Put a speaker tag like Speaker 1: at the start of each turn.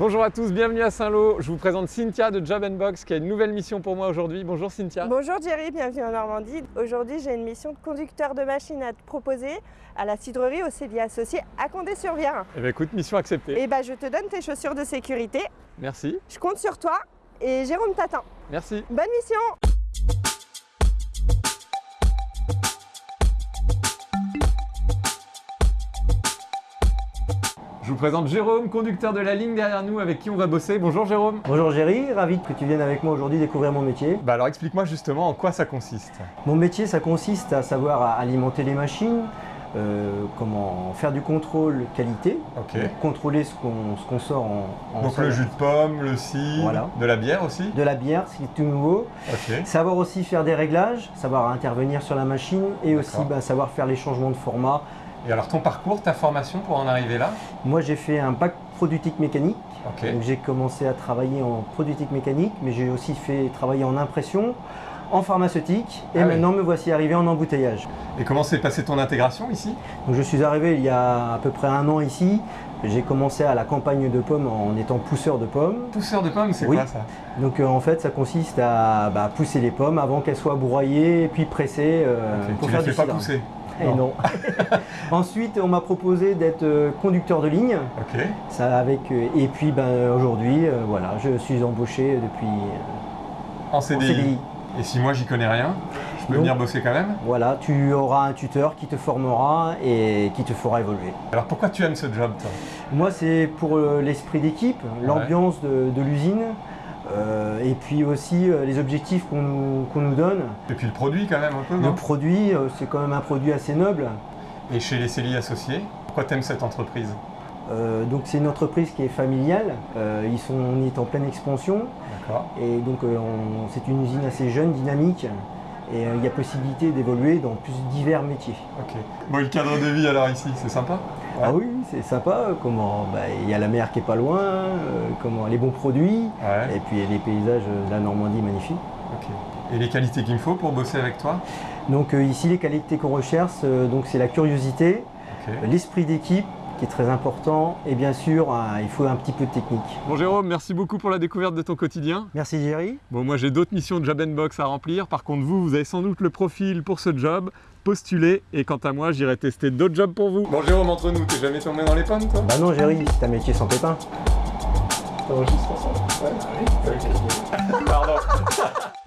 Speaker 1: Bonjour à tous, bienvenue à Saint-Lô. Je vous présente Cynthia de Job Box qui a une nouvelle mission pour moi aujourd'hui. Bonjour Cynthia.
Speaker 2: Bonjour Jerry, bienvenue en Normandie. Aujourd'hui, j'ai une mission de conducteur de machine à te proposer à la cidrerie au Célier Associé à Condé-sur-Vire.
Speaker 1: Eh bien écoute, mission acceptée.
Speaker 2: Et bah, je te donne tes chaussures de sécurité.
Speaker 1: Merci.
Speaker 2: Je compte sur toi et Jérôme t'attend.
Speaker 1: Merci.
Speaker 2: Bonne mission
Speaker 1: Je vous présente Jérôme, conducteur de la ligne derrière nous avec qui on va bosser. Bonjour Jérôme.
Speaker 3: Bonjour Géry, ravi que tu viennes avec moi aujourd'hui découvrir mon métier.
Speaker 1: Bah alors explique-moi justement en quoi ça consiste.
Speaker 3: Mon métier, ça consiste à savoir alimenter les machines, euh, comment faire du contrôle qualité, contrôler ce qu'on sort en, en
Speaker 1: Donc
Speaker 3: salle.
Speaker 1: le jus de pomme, le cidre,
Speaker 3: Voilà.
Speaker 1: de la bière aussi
Speaker 3: de la bière, ce qui est tout nouveau. Savoir aussi faire des réglages, savoir intervenir sur la machine et aussi bah, savoir faire les changements de format.
Speaker 1: Et alors ton parcours, ta formation pour en arriver là?
Speaker 3: Moi, j'ai fait un bac productique mécanique. Donc j'ai commencé à travailler en productique mécanique, mais j'ai aussi fait travailler en impression, en pharmaceutique, et
Speaker 1: Ah oui.
Speaker 3: maintenant me voici arrivé en embouteillage.
Speaker 1: Et comment s'est passée ton intégration ici?
Speaker 3: Donc je suis arrivé il y a à peu près un an ici. J'ai commencé à la campagne de pommes en étant pousseur de pommes.
Speaker 1: Pousseur de pommes, c'est
Speaker 3: Oui.
Speaker 1: quoi ça?
Speaker 3: Donc euh, en fait ça consiste à bah, pousser les pommes avant qu'elles soient broyées puis pressées euh, pour
Speaker 1: Tu
Speaker 3: faire
Speaker 1: les
Speaker 3: du
Speaker 1: fais pas
Speaker 3: cidre.
Speaker 1: pousser?
Speaker 3: Eh
Speaker 1: Non.
Speaker 3: non. Ensuite on m'a proposé d'être euh, conducteur de ligne.
Speaker 1: Ok.
Speaker 3: Ça avec euh, et puis ben, aujourd'hui euh, voilà je suis embauché depuis euh,
Speaker 1: En
Speaker 3: en
Speaker 1: CDI. Et si moi j'y connais rien, je peux venir bosser quand même?
Speaker 3: Voilà, tu auras un tuteur qui te formera et qui te fera évoluer.
Speaker 1: Alors pourquoi tu aimes ce job toi?
Speaker 3: Moi, c'est pour l'esprit d'équipe, l'ambiance de, de l'usine, euh, et puis aussi euh, les objectifs qu'on nous, nous donne.
Speaker 1: Et puis le produit quand même un peu,
Speaker 3: Le produit, euh, c'est quand même un produit assez noble.
Speaker 1: Et chez les CELI associés, pourquoi t'aimes cette entreprise?
Speaker 3: Donc, c'est une entreprise qui est familiale. Ils sont, on est en pleine expansion,
Speaker 1: D'accord.
Speaker 3: et donc on- c'est une usine assez jeune, dynamique, et euh, il y a possibilité d'évoluer dans plus divers métiers.
Speaker 1: Ok. Bon, et le cadre de vie alors ici, c'est sympa Ouais.
Speaker 3: Ah oui, c'est sympa. Comment bah, il y a la mer qui est pas loin, euh, comment les bons produits,
Speaker 1: Ouais.
Speaker 3: et puis les paysages de la Normandie magnifiques.
Speaker 1: Ok. Et les qualités qu'il me faut pour bosser avec toi?
Speaker 3: Donc euh, ici les qualités qu'on recherche, donc c'est la curiosité, l'esprit d'équipe qui est très important et bien sûr un- il faut un petit peu de technique.
Speaker 1: Bon Jérôme, merci beaucoup pour la découverte de ton quotidien.
Speaker 3: Merci Jerry.
Speaker 1: Bon, moi j'ai d'autres missions de Job Box à remplir. Par contre, vous, vous avez sans doute le profil pour ce job. Postulez et quant à moi, j'irai tester d'autres jobs pour vous. Bon Jérôme, entre nous, t'es jamais tombé dans les pommes toi?
Speaker 3: Bah non Jerry, c'est un métier sans pépin.
Speaker 1: Pardon.